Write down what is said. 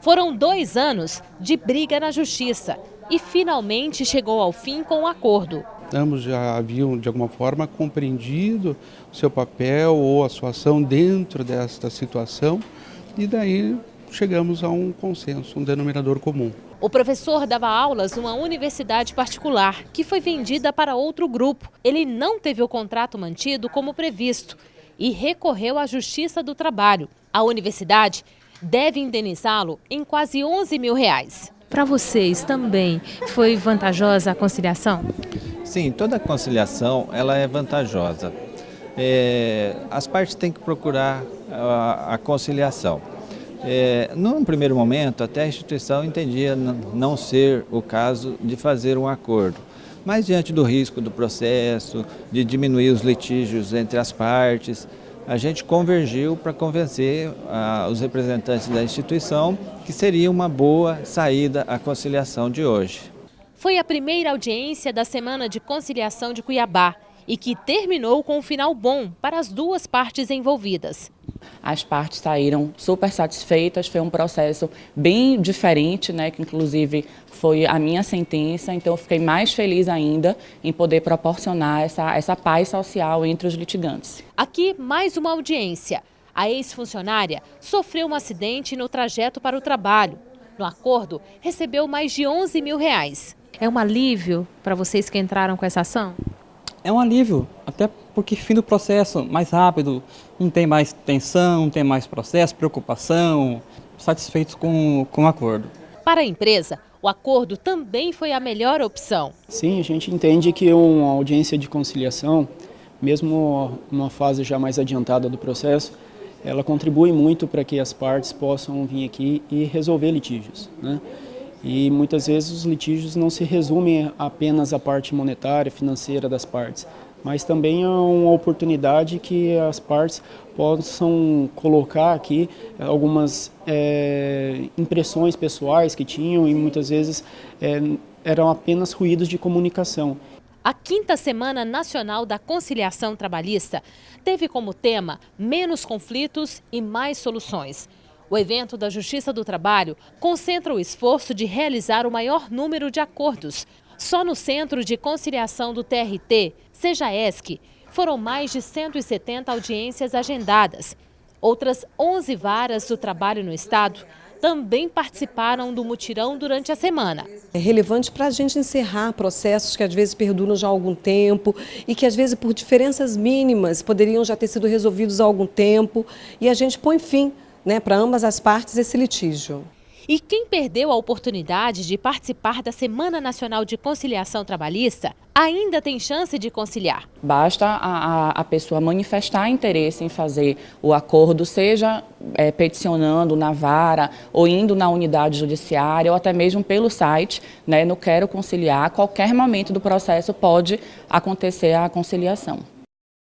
Foram dois anos de briga na justiça e finalmente chegou ao fim com o um acordo. Ambos já haviam, de alguma forma, compreendido o seu papel ou a sua ação dentro desta situação e daí chegamos a um consenso, um denominador comum. O professor dava aulas numa universidade particular, que foi vendida para outro grupo. Ele não teve o contrato mantido como previsto e recorreu à Justiça do Trabalho. A universidade deve indenizá-lo em quase 11 mil reais. Para vocês também foi vantajosa a conciliação? Sim, toda conciliação ela é vantajosa. É, as partes têm que procurar a, a conciliação. É, num primeiro momento, até a instituição entendia não ser o caso de fazer um acordo. Mas diante do risco do processo, de diminuir os litígios entre as partes, a gente convergiu para convencer ah, os representantes da instituição que seria uma boa saída a conciliação de hoje. Foi a primeira audiência da Semana de Conciliação de Cuiabá e que terminou com um final bom para as duas partes envolvidas. As partes saíram super satisfeitas, foi um processo bem diferente, né, que inclusive foi a minha sentença, então eu fiquei mais feliz ainda em poder proporcionar essa, essa paz social entre os litigantes. Aqui, mais uma audiência. A ex-funcionária sofreu um acidente no trajeto para o trabalho. No acordo, recebeu mais de 11 mil reais. É um alívio para vocês que entraram com essa ação? É um alívio, até porque fim do processo mais rápido, não tem mais tensão, não tem mais processo, preocupação, satisfeitos com, com o acordo. Para a empresa, o acordo também foi a melhor opção. Sim, a gente entende que uma audiência de conciliação, mesmo numa fase já mais adiantada do processo, ela contribui muito para que as partes possam vir aqui e resolver litígios. Né? E muitas vezes os litígios não se resumem apenas à parte monetária, financeira das partes, mas também é uma oportunidade que as partes possam colocar aqui algumas é, impressões pessoais que tinham e muitas vezes é, eram apenas ruídos de comunicação. A quinta Semana Nacional da Conciliação Trabalhista teve como tema menos conflitos e mais soluções. O evento da Justiça do Trabalho concentra o esforço de realizar o maior número de acordos. Só no Centro de Conciliação do TRT, seja ESC, foram mais de 170 audiências agendadas. Outras 11 varas do trabalho no Estado também participaram do mutirão durante a semana. É relevante para a gente encerrar processos que às vezes perduram já há algum tempo e que às vezes por diferenças mínimas poderiam já ter sido resolvidos há algum tempo e a gente põe fim né, para ambas as partes esse litígio. E quem perdeu a oportunidade de participar da Semana Nacional de Conciliação Trabalhista ainda tem chance de conciliar. Basta a, a, a pessoa manifestar interesse em fazer o acordo, seja é, peticionando na vara ou indo na unidade judiciária ou até mesmo pelo site, né, no Quero Conciliar. A qualquer momento do processo pode acontecer a conciliação.